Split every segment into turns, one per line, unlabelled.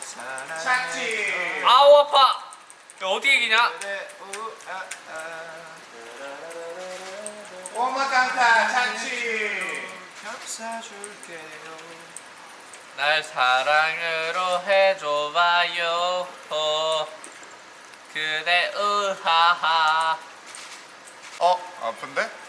사랑해
착지
아우 아파 어디 얘기냐?
꼬마깡타 착지
겹사줄게요
날 사랑으로 해줘봐요 호. 그대 으하하
어? 아픈데?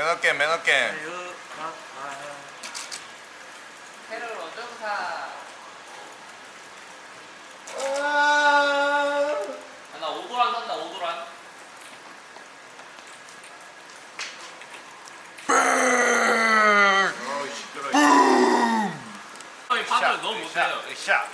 매너게임 매너게임
캐롤 오정사 나 오도란 산다 오도란.
어우 시끄러
형이 판을 너무 못해요.
으쌰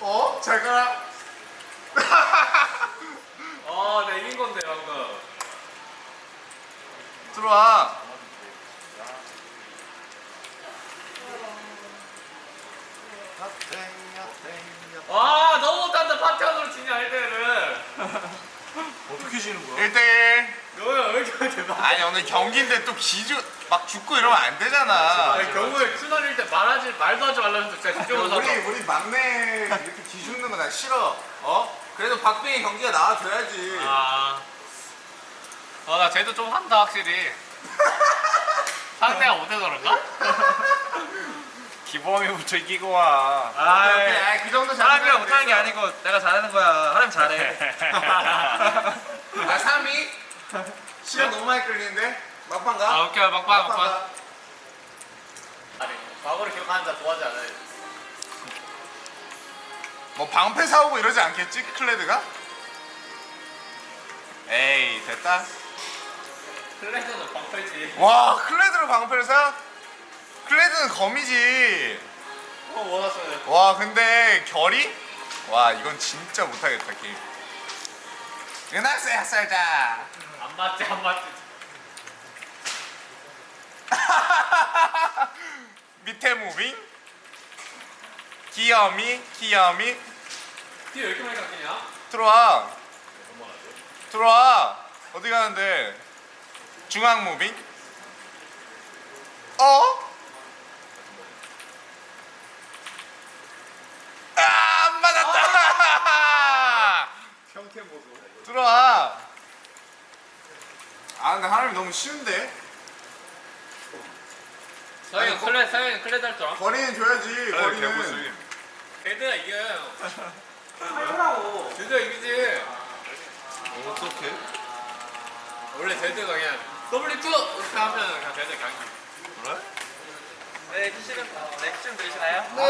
어? 잘 가라.
어 내가 이긴 건데 방금.
들어와.
와 너무 못한다 파티원으로 지냐 1대1
지는 거야?
1대1
너야 왜 이렇게 대박
아니 오늘 경기인데 또 기주 막 죽고 이러면 안 되잖아
아니 경우에 큐널일 때 말하지 말도 하지 말라 했는데 진짜 집중해서
우리 우리 막내 이렇게 기죽는 거 나 싫어 어? 그래도 박빙의 경기가 나와줘야지
아. 어, 나 쟤도 좀 한다, 확실히. 상대가 못해서 그런가?
기범이부터 이기고 와
오케이, 오케이. 아, 그 정도
사람이랑
잘하면
못하는 게. 아니고 내가 잘하는 거야 하려면 잘해
아 3위? 시간 너무 많이 끌리는데? 막판 가?
아, 오케이, 막판, 막판.
가.
아니, 과거를 기억하는 자 좋아하지 않아요.
뭐 방패 사오고 이러지 않겠지? 클레드가? 에이 됐다
클래스는 방패지.
와 클레드로 방패를 사? 클레드는 검이지
어, 원하어요
와 근데 결이? 와 이건 진짜 못하겠다 게임 은학생 학살자.
안 맞지, 안 맞지.
밑에 무빙. 귀여미 귀여미.
뒤에 왜 이렇게 많이 깎이냐?
들어와. 들어와. 어디 가는데? 중앙 무빙. 어? 아, 안 맞았다
평캔 보소
들어와 아 근데 하람이 너무 쉬운데
서영이 클래, 서영이 클래스 할줄 알아?
거리는 줘야지 거리는
걔들아 이겨요. 하라고. 진짜 이기지.
어떡해?
원래 제드가 그냥 W2 이렇게 하면 그냥 제드 이겨.
그래?
네, 키시는 네, 키시는 들으시나요?
네